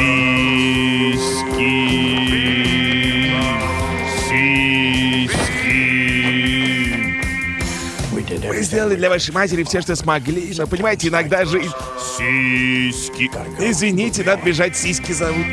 Сиськи. Сиськи. Мы сделали для вашей матери все, что смогли, но, понимаете, иногда жизнь... Сиськи. Извините, надо бежать, сиськи зовут.